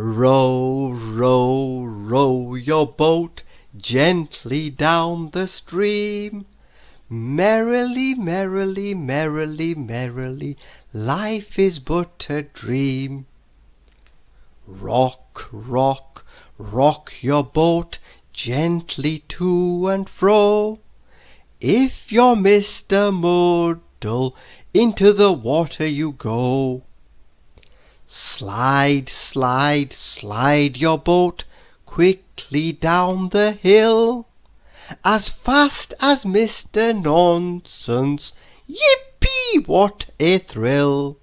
Row, row, row your boat gently down the stream, Merrily, merrily, merrily, merrily, Life is but a dream. Rock, rock, rock your boat gently to and fro, If you're Mr. Muddle into the water you go. Slide, slide, slide your boat quickly down the hill, As fast as Mr. Nonsense, Yippee! what a thrill!